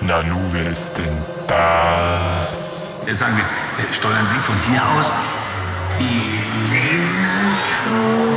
Nanu, wer ist denn das? Jetzt sagen Sie, äh, steuern Sie von hier aus die Lasershow?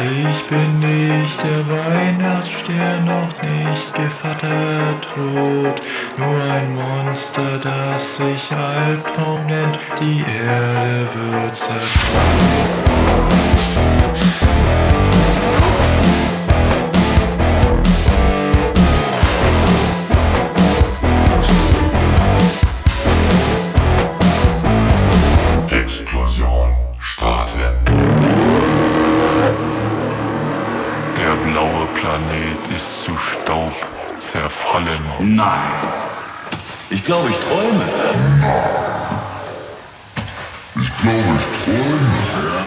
Ich bin nicht der Weihnachtsstern, noch nicht gevattert tot, nur ein Monster, das sich Albtraum nennt, die Erde wird zerstört. Blaue Planet ist zu Staub zerfallen. Nein. Ich glaube, ich träume. Ich glaube, ich träume.